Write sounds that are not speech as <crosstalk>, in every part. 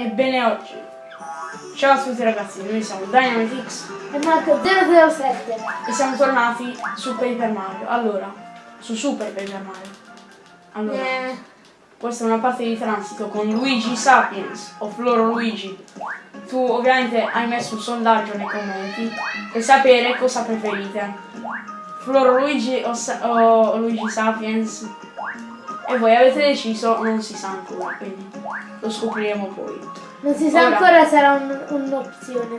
Ebbene oggi. Ciao a tutti ragazzi, noi siamo Dynamitix E Marco 007. e siamo tornati su Paper Mario. Allora, su Super Paper Mario. Allora, Eh, questa è una parte di transito con Luigi Sapiens o Floro Luigi. Tu ovviamente hai messo un sondaggio nei commenti per sapere cosa preferite. Floro Luigi o, Sa- o Luigi Sapiens. E voi avete deciso, non si sa ancora, quindi lo scopriremo poi. non si sa Ora. ancora sarà un- un'opzione.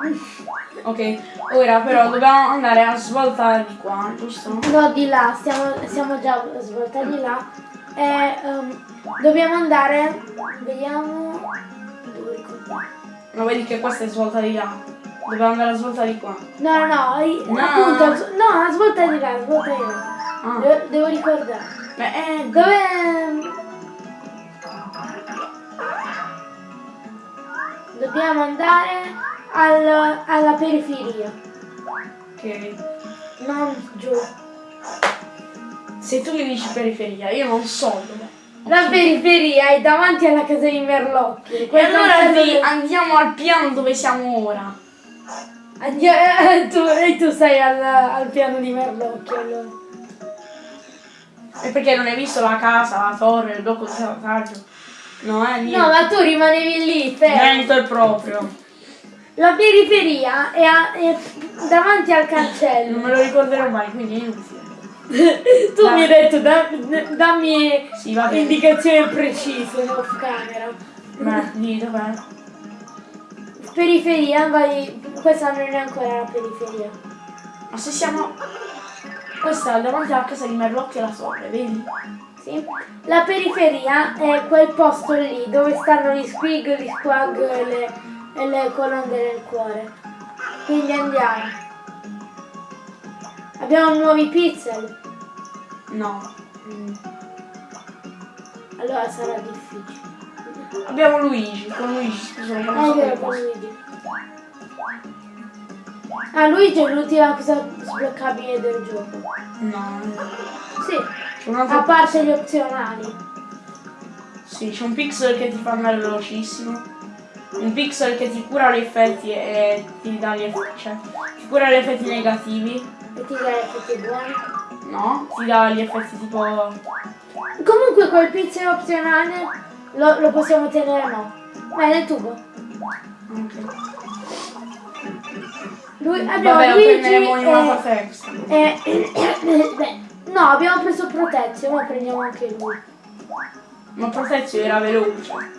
<laughs> Ok, ora però dobbiamo andare a svoltare di qua, giusto? No, di là, stiamo, siamo già svoltati là. E ehm, dobbiamo andare. Vediamo. Ma vedi che questa è svolta di là. Dobbiamo andare a svolta di qua. No, no, no, No. appunto, no, svolta di là, svolta di là. Ah. Devo, devo ricordare. Beh, eh, Dove... Dobbiamo andare al- alla periferia, ok. non giù. Se tu mi dici periferia, io non so dove. La periferia è davanti alla casa di Merlocchi. E allora del- andiamo al piano dove siamo ora. Andia- eh, <laughs> tu, e tu sei al, al piano di Merlocchi allora. E perché non hai visto la casa, la torre, il blocco di salvataggio? No, eh, niente. No, ma tu rimanevi lì, fermo. Niente proprio. La periferia è, a- è davanti al Non cancello. me lo ricorderò mai, quindi è inutile. <laughs> tu mi hai detto, da- dammi Sì, indicazioni precise off camera. Beh, di dov'è? Periferia, vai. Questa non è ancora la periferia. Ma se siamo... Questa è davanti alla casa di Merlocchi e la torre, vedi? Sì. La periferia è quel posto lì dove stanno gli squig, gli squag e le, e le colonne del cuore. Quindi andiamo. Abbiamo nuovi pixel. No. Allora sarà difficile. Abbiamo Luigi, con Luigi, scusa, non so che con. Luigi. Ah, Luigi è l'ultima cosa sbloccabile del gioco. No, Sì, a parte gli opzionali. Sì, c'è un pixel che ti fa andare velocissimo. Un pixel che ti cura gli effetti e ti dà gli effetti. Cioè, ti cura gli effetti negativi. E ti dà effetti buoni. No? Ti dà gli effetti tipo. Comunque quel pixel opzionale lo, lo possiamo tenere no. Ma è nel tubo. Ok. Lui, abbiamo Vabbè, lo Luigi prenderemo in una e- extra. e- <coughs> beh, no, abbiamo preso Protezio, ma prendiamo anche lui. Ma Protezio era veloce.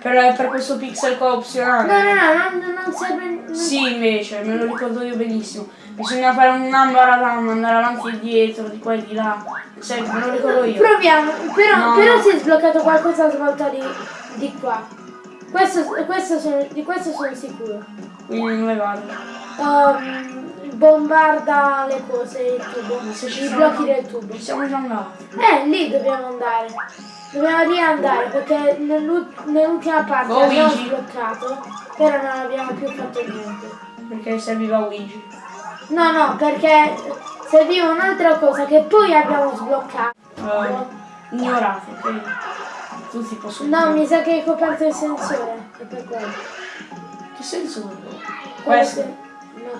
Per, per questo pixel qua No, opzionale. no, no, non, non serve. non- Sì, invece, me lo ricordo io benissimo. Bisogna fare un ambaradan, andare avanti e dietro, di qua e di là. Sai, me lo ricordo io. Proviamo, però, No, però no. si è sbloccato qualcosa a svolta di, di qua. Questo, questo sono, di questo sono sicuro. Quindi dove vado? Um, bombarda le cose, il tubo. Ma se ci I blocchi del tubo. Siamo già andati. Eh, lì dobbiamo andare. Dobbiamo riandare perché nell'ult- nell'ultima parte Oh, abbiamo Luigi. sbloccato, però non abbiamo più fatto niente. Perché serviva Luigi. No, no, perché serviva un'altra cosa che poi abbiamo sbloccato. Uh, ignorate, ok? Tutti possono. No, mi sa che hai coperto il sensore, è per quello. Che senso ha? Quello Questo?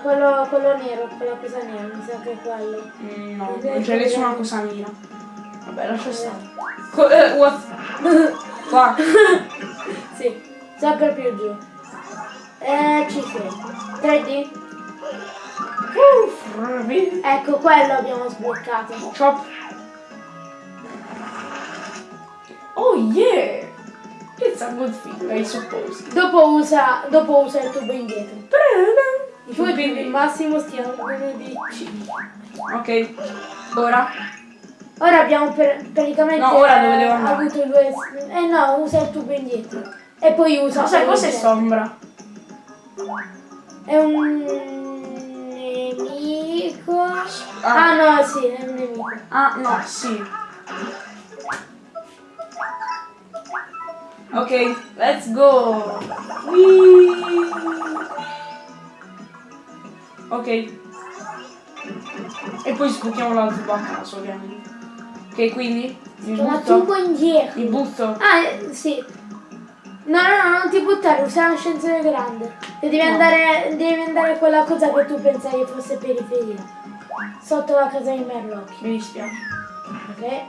Quello, quello nero, quella cosa nera, mi sa che è quello. Mm, no, non c'è nessuna cosa nera. Vabbè, lascia stare. Co- eh, what? <laughs> Qua. Sì, sempre più giù. Eh, ci sei. 3D? Uff? Ecco, quello abbiamo sbloccato. Chop. Oh yeah! It's a good thing, I suppose. Dopo usa, dopo usa il tubo indietro. I Poi tubi- il massimo stiano di. Ok, ora. Ora abbiamo per- praticamente No, ora dove devo eh, andare? avuto due... Eh no, usa il tubo indietro. E poi usa... Ma sai cos'è sombra? È un nemico. Ah. Ah no, sì, è un nemico. Ah, no, sì. Ok, let's go. Whee! Ok. E poi sbocchiamo l'altro a caso, ovviamente. Ok, quindi mi una butto. indietro. Mi butto. Ah, eh, sì. No, no, no, non ti buttare, usa l'ascensore grande. E devi, No. andare, devi andare a quella cosa che tu pensavi fosse periferia. Sotto la casa di Merlocchi, Mi dispiace. ok?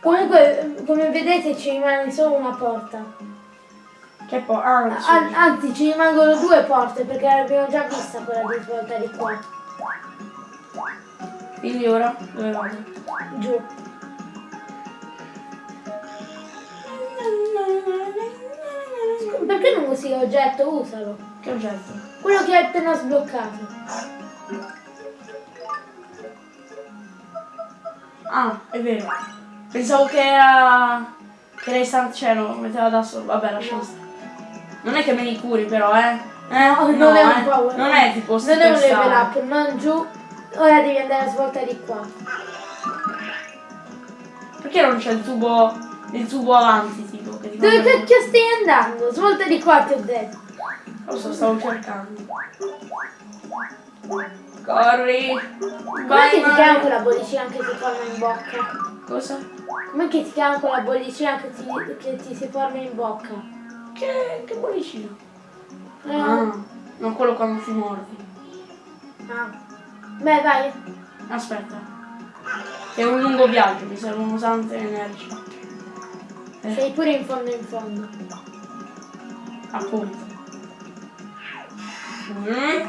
Comunque, come vedete ci rimane solo una porta. Che poi. Ah, sì. An- anzi, ci rimangono due porte perché l'abbiamo già vista quella di svolta di qua. Quindi ora dove vado? Giù. Perché non usi l'oggetto? Usalo. Che oggetto? Quello che hai appena sbloccato. Ah, è vero. Pensavo che era. Che lei sta cioè lo metteva da solo. Vabbè, lasciamo stare. Non è che me li curi però, eh? Eh, No, non è un eh. power. Non è tipo Non è un level up, non giù. Ora devi andare a svolta di qua. Perché non c'è il tubo. il tubo avanti, tipo? Dove cacchio stai andando? Svolta di qua ti ho detto. Lo so, stavo cercando. Corri! Com'è che ti chiama quella bollicina che ti forma in bocca? Cosa? Com'è che ti chiama quella bollicina che ti, che ti si forma in bocca? Che, che bollicino? Eh, Ah, non quello quando ti mordi. ah. Beh, vai. Aspetta. È un lungo viaggio, mi servono tante energie. Eh, Sei pure in fondo in fondo. appunto. Mm.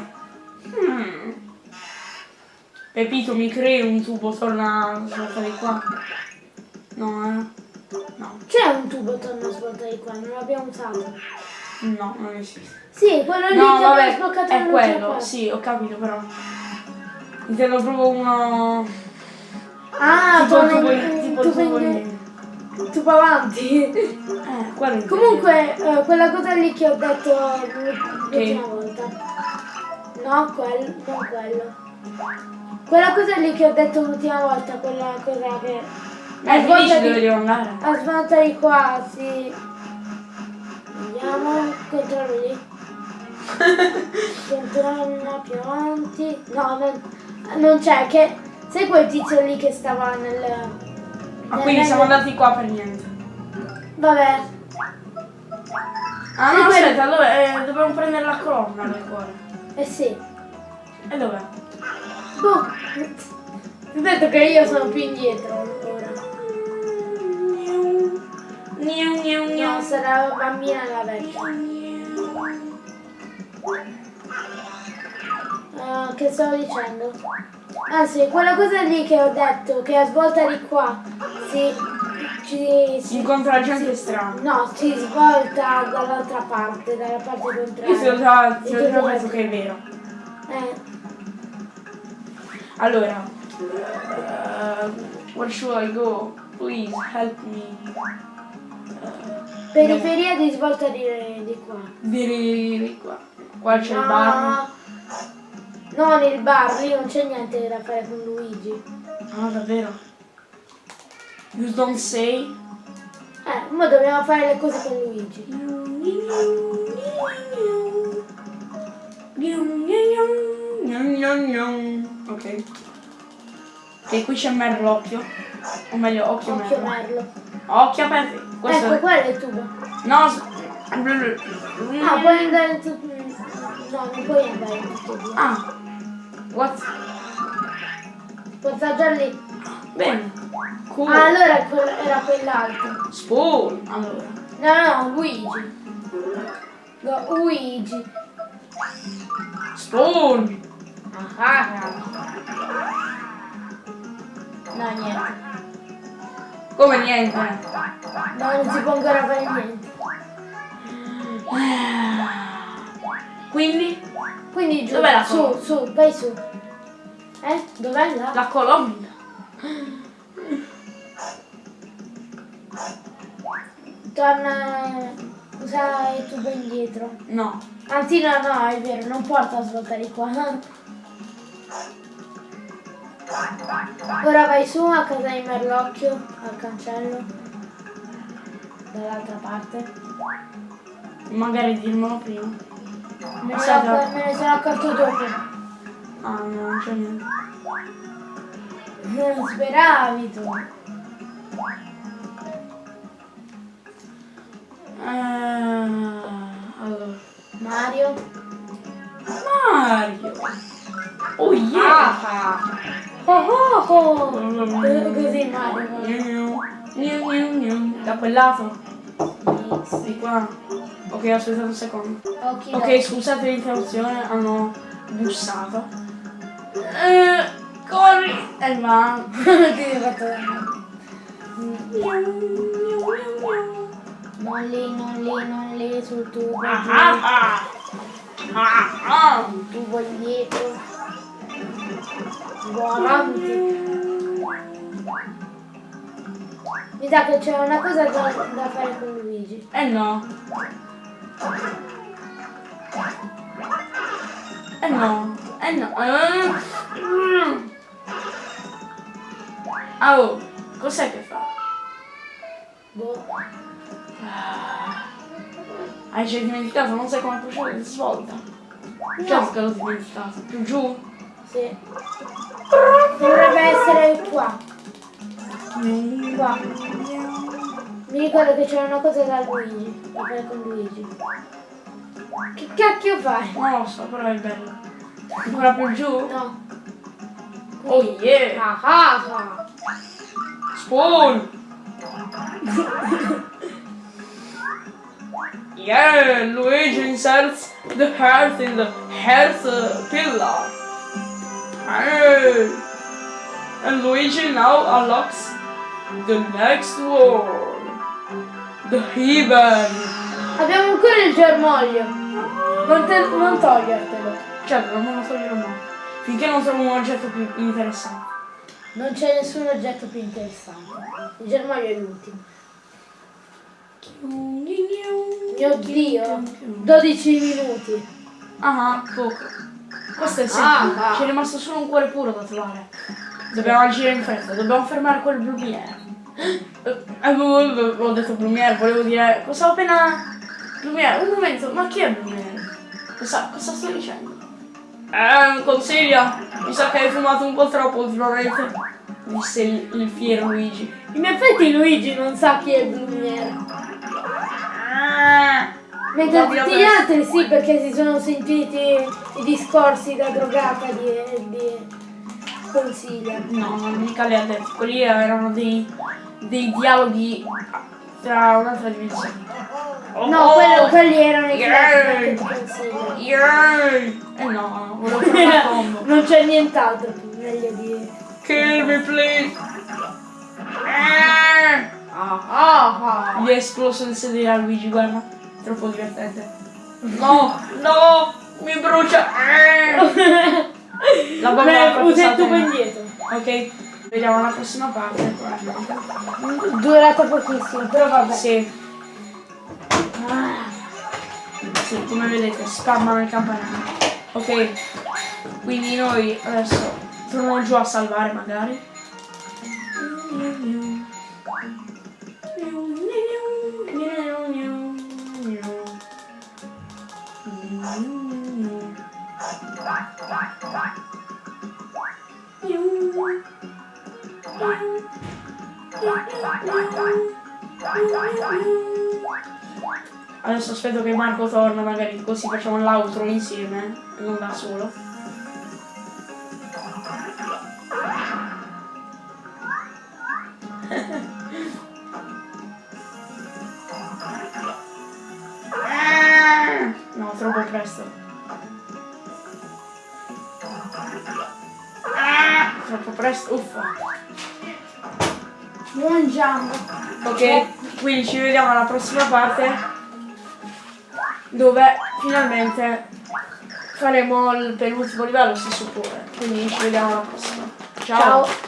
Mm. Pepito, mi crei un tubo, torna svolta di qua. No, eh. No, C'è un tubo torno a svolta di qua, non l'abbiamo usato. no, non esiste. Sì, quello lì No, che vabbè, sbloccato è quello, sì, ho capito però. Intendo proprio uno... Ah, tipo tubo, tubo, tipo tubo tubo in- tubo avanti. Eh, quello. Comunque, eh, quella cosa lì che ho detto l'ultima volta. No, quel, non quello. Quella cosa lì che ho detto l'ultima volta, quella cosa che... Eh, mi dici di- dove devo andare? A svolta di qua, sì. Vediamo, controllo lì. <laughs> Controllo più avanti. No, non, non c'è, che... Sai quel tizio lì che stava nel... Ah, nel quindi siamo andati qua per niente. Vabbè, Ah no, quello- aspetta, dove, eh, dobbiamo prendere la colonna del cuore. eh sì. E dov'è? Boh. Ti ho detto che io sono più indietro sarà la bambina e la vecchia. Ah, che stavo dicendo? Ah sì, quella cosa lì che ho detto, che a svolta di qua si, ci, Si si- incontra gente strana. no, si svolta dall'altra parte, dalla parte contraria. Io ho già, ti ho tu già detto che è vero. Eh, Allora, uh, where should I go? Please help me. Periferia di svolta di, di qua. Di, di qua. Qua c'è il bar. No, no, nel bar, lì non c'è niente da fare con Luigi. Ah, davvero? You don't say? Eh, ma dobbiamo fare le cose con Luigi. Ok. Ok, qui c'è Merlocchio. O meglio, occhio, Occhio Merlo. merlo. Occhio aperto. Questo ecco, quello è il tubo. No, s- Ah, puoi andare in tutto. No, non puoi andare in due. Ah. What? Puoi assaggiare lì. Bene. Cool. Ah, allora era quell'altro. Spoon. Allora. No, no, Luigi. No, Luigi. Spoon. Ah, ah. No, niente. Come niente. No, non si può ancora fare niente. Quindi Quindi giù, Dov'è la su, su, vai su. Eh? Dov'è là? la colonna. Torna. Usa il tubo indietro. No. Anzi no, no, è vero, non porta a svoltare qua. Ora vai su a casa di Merlocchio, al cancello. Dall'altra parte. Magari dirmelo prima. Me ne, sono accorto dopo. Ah no, non c'è niente. Non speravi tu. Eh, allora. Mario. Mario. Oh yeah. Ah. Oh oh oh. Eh, Così Mario. Gnu, gnu, gnu. Da quel lato? Di qua. Ok, aspettate un secondo. Ok, scusate l'interruzione, hanno bussato. Eh, corri! E va. Ti sei fatto. Non lì, non lì, non lì, sul tubo. Ah, ah, ah. Ah, ah. tubo avanti. Mi sa che c'è una cosa da, da fare con Luigi. Eh no. Eh no. Eh no. Eh. Ah, oh, cos'è che fa? Boh. Hai già dimenticato, non sai come procedere svolta. Certo che l'ho dimenticato. Più giù? Sì. Dovrebbe essere qua. Qua. Mi ricordo che c'era una cosa da Luigi. Da fare con Luigi. Che cacchio fai? Non lo so, però è bello. Ancora più giù? No. Oh yeah! Ah ah ah. Spoon! yeah, Luigi inserts the heart in the heart uh, pillar. Hey. And Luigi now unlocks the next world. The heaven. Abbiamo ancora il germoglio. Non, te, non togliertelo. Certo, non lo toglierò mai. Finché non trovo un oggetto più interessante. Non c'è nessun oggetto più interessante. Il germoglio è l'ultimo. Mio dio. 12 minuti. Ah, poco. Questo è il Ah, semplice. ah. Ci è rimasto solo un cuore puro da trovare. Dobbiamo agire in fretta, dobbiamo fermare quel Blumiere. Eh, eh, Ho detto Blumiere, volevo dire. Cosa ho appena. Blumiere, un momento, ma chi è Blumiere? Cosa, cosa sto dicendo? Eh, consiglia, mi sa che hai fumato un po' troppo ultimamente. Disse il, il fiero Luigi. In effetti Luigi non sa chi è Blumiere. Ah, Mentre la tutti gli altri sì, perché si sono sentiti i discorsi da drogata di, di consiglia. No, mica le ha detto. Quelli erano dei, dei dialoghi tra un'altra dimensione. Oh, No, quello- quelli erano i Yeah. di consiglia. Yay! Eh no, volevo <laughs> fare una combo. non c'è nient'altro meglio di. Kill me please! Ah! Ah ah. Gli è esploso il sedere a Luigi, guarda. Troppo divertente. <laughs> No, no! Mi brucia! <laughs> La salta tubo in- indietro. Ok, vediamo la prossima parte. Durata pochissimo, però vabbè. Sì. Ah. Sì, come vedete, spammano il campanello. Ok, quindi noi adesso torniamo giù a salvare magari. Adesso aspetto che Marco torna, magari così facciamo l'outro insieme, non da solo. <laughs> No, troppo presto. Troppo presto, uffa. Buon. Ok, quindi ci vediamo alla prossima parte dove finalmente faremo il penultimo livello si suppone. Quindi ci vediamo alla prossima. Ciao. Ciao.